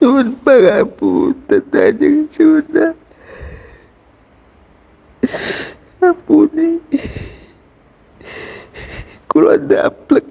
Nuhun pangapunten Kanjeng Sunan. Ampuni. Kula daplek.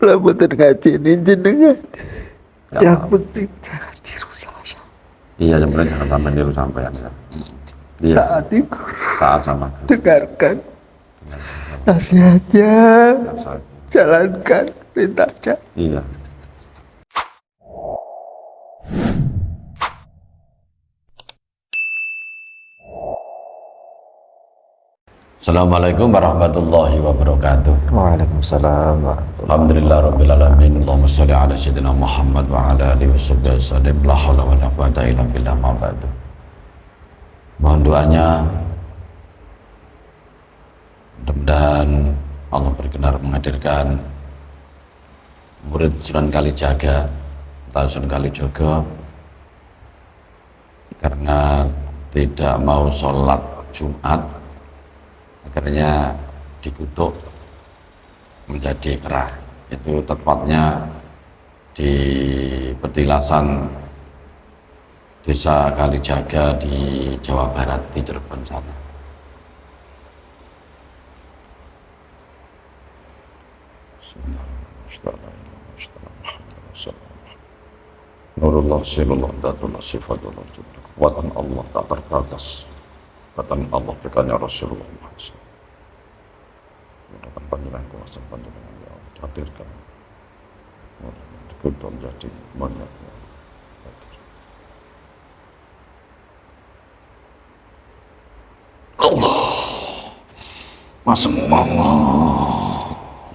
Kula mboten ngajeni jenengan. Yang penting jangan tiru saya. Iya, yang penting jangan sampai niru sampean ya. Iya, Taati guru. taat sama. Dengarkan nasihatnya. Biasa. Jalankan perintahnya. Iya. Assalamualaikum warahmatullahi wabarakatuh. Waalaikumsalam warahmatullahi Alhamdulillah rabbil alamin. Allahumma shalli ala sayyidina Muhammad wa ala alihi washabbihi wasallam. La haula wala quwata illa billah ma ba'du. Mohon doanya mudah-mudahan Allah berkenan menghadirkan murid Sunan Kalijaga atau Sunan Kalijogo karena tidak mau sholat Jumat akhirnya dikutuk menjadi kerah. Itu tepatnya di petilasan desa Kalijaga di Jawa Barat di Cirebon sana Nurullah silullah datullah sifatullah kekuatan Allah tak terbatas. Kekuatan Allah berikannya Rasulullah. SAW mudahkan panjangan kuasa panjangan ya Allah hadirkan. Mudah-mudahan kita Allah. Masuk Allah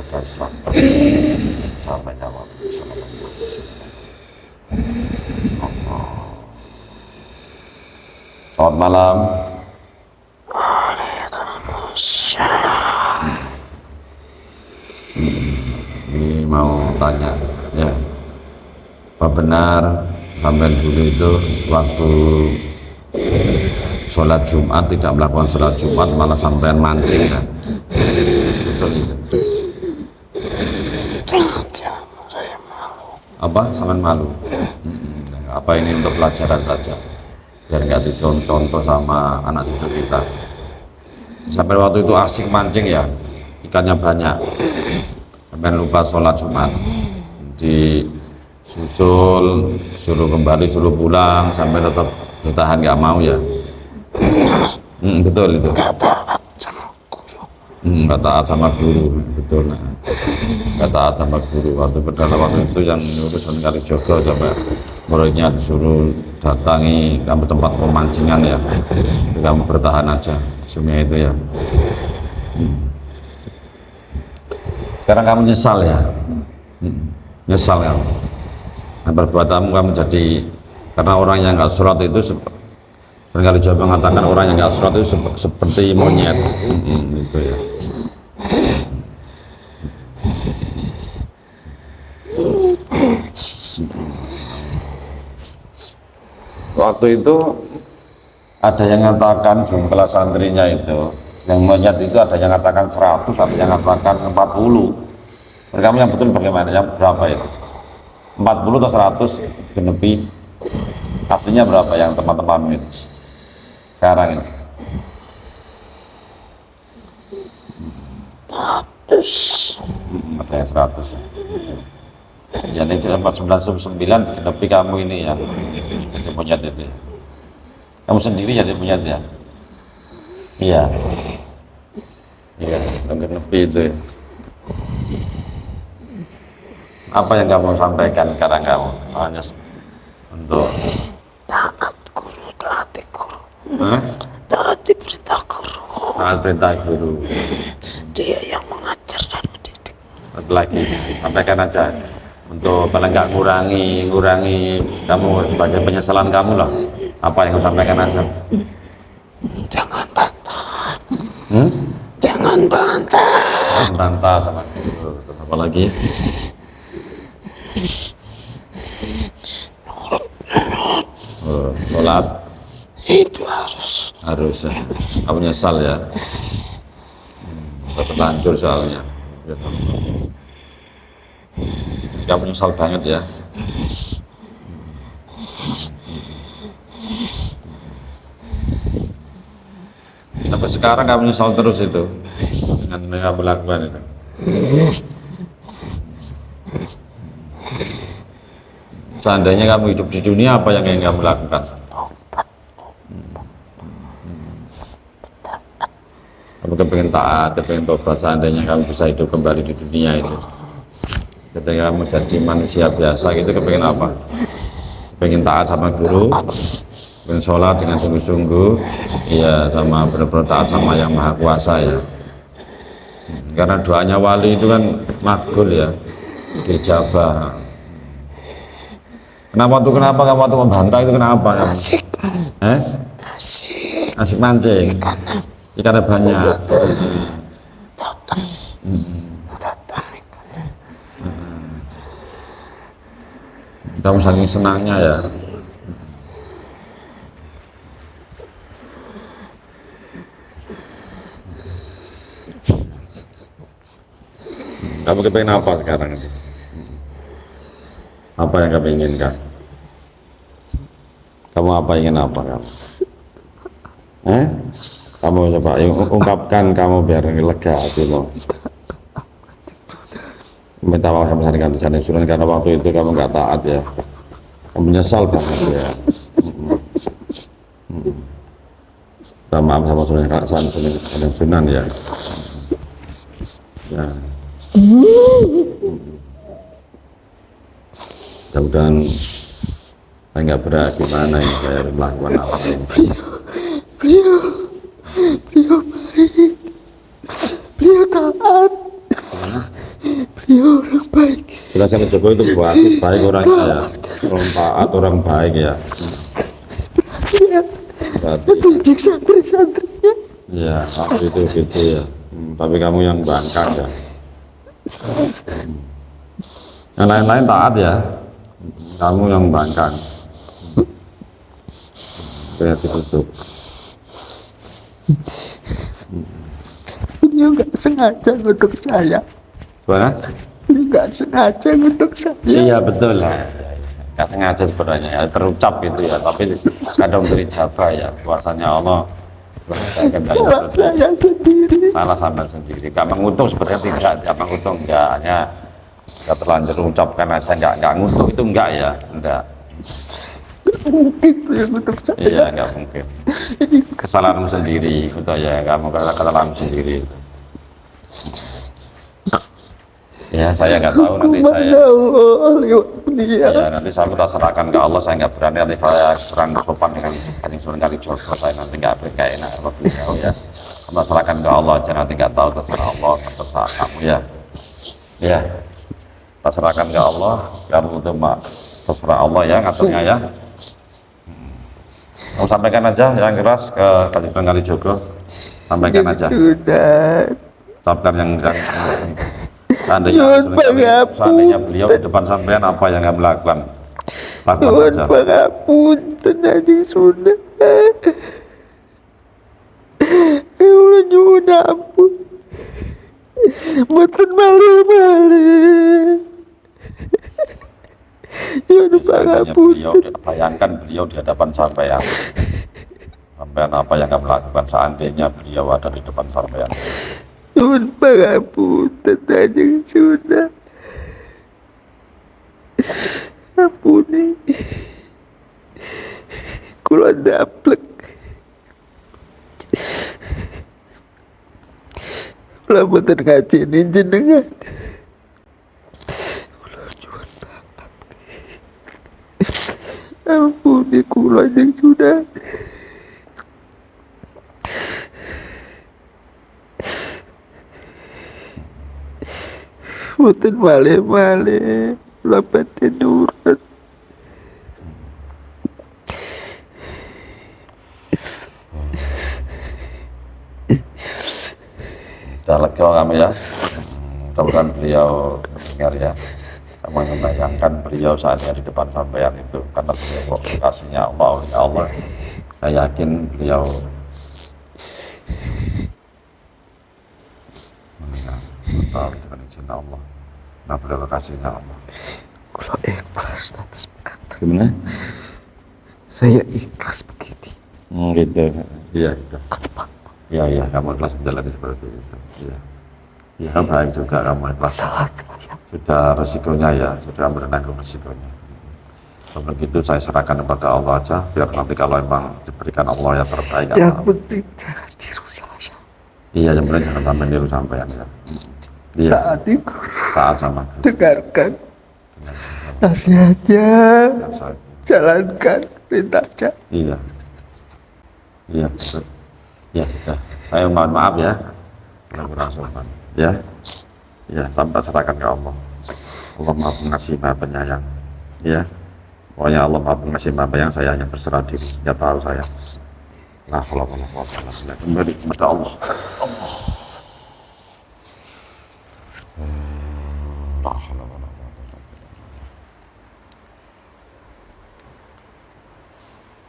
jaga Islam. Sampai Allah Selamat malam. Ini mau tanya ya. Apa benar sampai dulu itu waktu sholat Jumat tidak melakukan sholat Jumat malah sampai mancing ya? Betul itu apa? Sampai malu. Apa ini untuk pelajaran saja. Biar nggak dicontoh sama anak cucu kita. Sampai waktu itu asik mancing ya. Ikannya banyak. Sampai lupa sholat Jumat. Disusul suruh kembali suruh pulang sampai tetap bertahan nggak mau ya. Hmm, betul itu Hmm, nggak taat sama guru betul. Nah. nggak taat sama guru. Waktu waktu itu yang nyuruh Sunan Kalijogo sampai muridnya disuruh datangi kamu tempat pemancingan ya. Kamu bertahan aja di sungai itu ya. Hmm. sekarang kamu nyesal ya? Hmm, nyesal kamu nah, perbuatanmu kamu jadi karena orang yang nggak sholat itu Sunan Kalijogo mengatakan orang yang nggak sholat itu sep- seperti monyet. Hmm, gitu ya waktu itu ada yang mengatakan jumlah santrinya itu yang monyet itu ada yang mengatakan 100 ada yang mengatakan 40 Menurut kamu yang betul bagaimana? Yang berapa itu? 40 atau 100 genepi aslinya berapa yang teman-teman itu sekarang ini Hmm, ada yang 100 ya ini 499 genepi kamu ini ya. Jadi monyet itu kamu sendiri jadi monyet ya? Iya. Iya yang genepi itu ya. apa yang kamu sampaikan sekarang kamu? Hanya untuk Taat guru, taati guru. Taati perintah guru. taat perintah guru Dia yang mengajar dan mendidik. lagi sampaikan aja untuk paling nggak ngurangi ngurangi kamu sebagai penyesalan kamu lah apa yang kamu sampaikan aja Jangan bantah. hmm? Jangan bantah. bantah sama apa lagi oh, sholat Itu harus. harus ya. kamu nyesal ya terlanjur soalnya. Kamu nyesal banget ya. Sampai sekarang kamu nyesal terus itu. Dengan yang kamu lakukan itu. Seandainya kamu hidup di dunia apa yang ingin kamu lakukan kamu kepengen taat, kepengen tobat seandainya kamu bisa hidup kembali di dunia itu ketika kamu jadi manusia biasa gitu kepengen apa pengen taat sama guru pengen sholat dengan sungguh-sungguh iya sama benar-benar taat sama yang maha kuasa ya karena doanya wali itu kan makbul ya dijabah kenapa tuh kenapa kamu tuh membantah itu kenapa? Asik. Eh? Asik. asik mancing ikannya banyak. Datang. Datang ikannya. kamu saking senangnya ya. Kamu kepengen apa sekarang? Apa yang kamu inginkan? Kamu apa ingin apa kamu eh kamu coba ung- ungkapkan kamu biar lega hati lo minta maaf sama dengan jalan sunan karena waktu itu kamu nggak taat ya. Kamu menyesal banget ya. Mm-mm. minta maaf sama sunan sunan sunan, sunan ya. Ya. Mudah-mudahan saya nggak berat gimana ini saya melakukan apa ini Beliau, beliau baik. Beliau taat. Beliau orang baik. Jelasan Jokowi itu baik, baik orangnya ya orang taat orang baik ya berarti mendidik santri-santrinya. ya waktu itu gitu ya Hmm, tapi kamu yang bangkang ya Hmm. yang lain-lain taat ya kamu yang bangkang Oke, ditutup Beliau nggak sengaja untuk saya. Gimana? Nggak sengaja untuk saya. Iya betul lah. Gak sengaja sebenarnya ya, terucap gitu ya, tapi kadang beri jabah ya, kuasanya Allah. Nggak Salah saya sendiri. salah sampai sendiri. Gak mengutuk sebenarnya tidak, gak mengutuk enggak, hanya gak terlanjur ucapkan aja enggak, enggak ngutuk itu enggak ya, enggak. Mungkin beliau untuk saya. Iya enggak mungkin. Kesalahanmu sendiri, itu ya kamu kesalahanmu sendiri. Ya saya nggak tahu nanti saya lewat beliau. Ya nanti saya minta serahkan ke Allah, saya nggak berani nanti saya serang sopan dengan kanjeng Sunan kali Jogo, saya nanti nggak nggak enak sama beliau ya. Kamu serahkan ke Allah aja nanti nggak tahu terserah Allah, terserah kamu ya. Ya, kita serahkan ke Allah, kamu itu mak terserah Allah ya ngaturnya ya. Hmm. Kamu sampaikan aja yang keras ke kanjeng Sunan kali Jogo, sampaikan aja. Sudah. Ucapkan yang yang seandainya, pangapunten. seandainya beliau di depan sampean apa yang kamu lakukan? Lakukan Nuhun saja. pangapunten Kanjeng Sunan. Ya Allah nyuwun ampun. Mboten. Nyuwun Seandainya beliau, bayangkan beliau di hadapan sampean. Sampean apa yang kamu lakukan seandainya beliau ada di depan sampean. Nyuwun pangapunten Kanjeng Sunan. Ampuni. Kula daplek. Kula mboten ngajeni jenengan. Kula nyuwun maaf. Ampuni kula yang sudah. Malih-malih kula badhe nurut. Sudah lega kami ya. Mudah-mudahan beliau mendengar ya. Kamu membayangkan beliau saat di depan sampean itu karena beliau kasihnya Allah ya Allah. Saya yakin beliau betul dengan izin Allah. Nah beliau kekasihnya Allah. Kula ikhlas atas perkataan. Gimana? Saya ikhlas begini. Hmm, gitu. Iya, gitu. Iya, iya, kamu ikhlas menjalani seperti itu. Iya. Iya, baik juga kamu ikhlas. Salah saya. Sudah resikonya ya, sudah menanggung resikonya. Kalau begitu saya serahkan kepada Allah aja, biar nanti kalau emang diberikan Allah yang terbaik. ya Yang penting jangan tiru saya. Iya, yang penting jangan sampai niru sampean ya. Iya, Taati guru. taat sama. Dengarkan nasihatnya. Ya, saya- Jalankan perintahnya. Iya. Iya, betul. Ya, ya. Saya mohon maaf ya. Kurang sopan. Ya. Ya, sampai serahkan ke Allah. Allah maha pengasih, maha penyayang. Ya. Pokoknya Allah maha pengasih, maha penyayang. Saya hanya berserah diri. Ya tahu saya. Nah, kalau Allah kembali kepada Allah. Allah.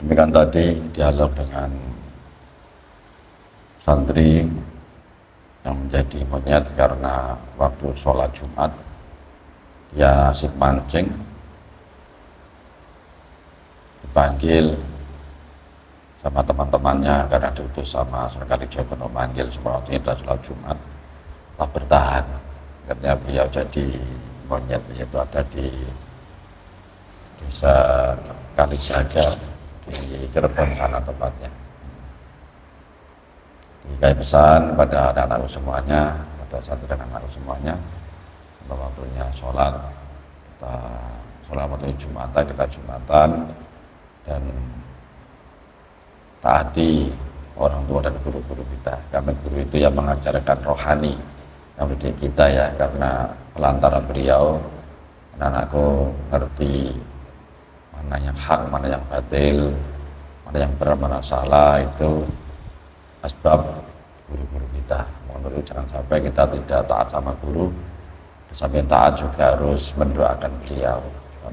Demikian tadi dialog dengan santri yang menjadi monyet karena waktu sholat Jumat dia asik mancing dipanggil sama teman-temannya karena diutus sama sekali Jawa untuk manggil semua waktu adalah sholat Jumat. Tak bertahan akhirnya beliau jadi monyet yaitu ada di desa Kalijaga di Cirebon sana tempatnya Dikai pesan pada anak-anakku semuanya, pada santri dan anak-anakku semuanya, pada waktunya sholat, kita sholat waktu Jumatan, kita Jumatan, dan taati orang tua dan guru-guru kita. Kami guru itu yang mengajarkan rohani, yang mendidik kita ya, karena pelantaran beliau, anak-anakku ngerti mana yang hak, mana yang batil, mana yang benar, mana salah itu asbab guru-guru kita. Guru jangan sampai kita tidak taat sama guru, samping taat juga harus mendoakan beliau,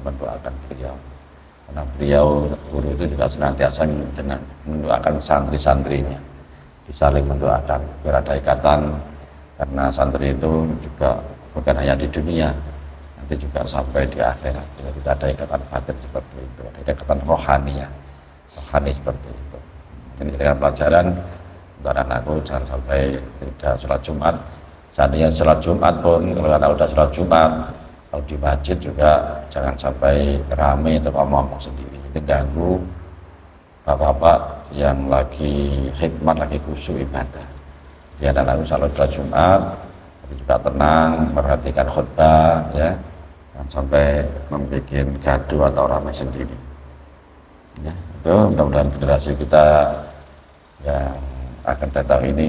mendoakan beliau. Karena beliau guru itu juga senantiasa dengan mendoakan santri-santrinya, disaling mendoakan biar ada ikatan karena santri itu juga bukan hanya di dunia, nanti juga sampai di akhirat. Jadi tidak ada ikatan batin seperti itu, ada ikatan rohani ya, rohani seperti itu. Ini dengan pelajaran untuk anakku jangan sampai tidak sholat Jumat. Seandainya sholat Jumat pun kalau anak udah sholat Jumat, kalau di masjid juga jangan sampai rame atau ngomong sendiri. Ini ganggu bapak-bapak yang lagi khidmat, lagi khusyuk ibadah. Dia anak-anakku sholat sholat Jumat, tapi juga tenang, memperhatikan khutbah, ya, jangan sampai membuat gaduh atau ramai sendiri. Ya, itu mudah-mudahan generasi kita yang akan datang ini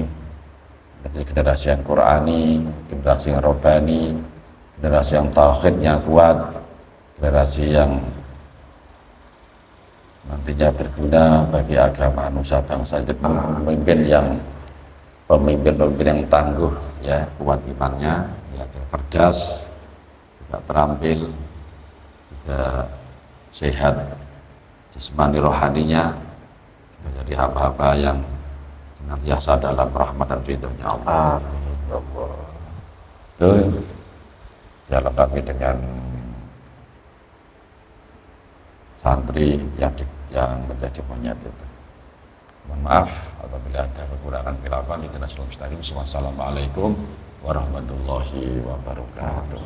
menjadi generasi yang Qurani, generasi yang Robani, generasi yang tauhidnya kuat, generasi yang nantinya berguna bagi agama nusa bangsa itu pemimpin yang pemimpin-pemimpin yang tangguh ya kuat imannya ya cerdas juga terampil juga sehat jasmani rohaninya menjadi hamba-hamba yang senantiasa dalam rahmat dan ridhonya Allah. Itu dialog kami dengan santri yang di, yang menjadi monyet itu. Mohon maaf apabila ada kekurangan kelakuan itu Nasional Mustaqim. Wassalamualaikum warahmatullahi wabarakatuh.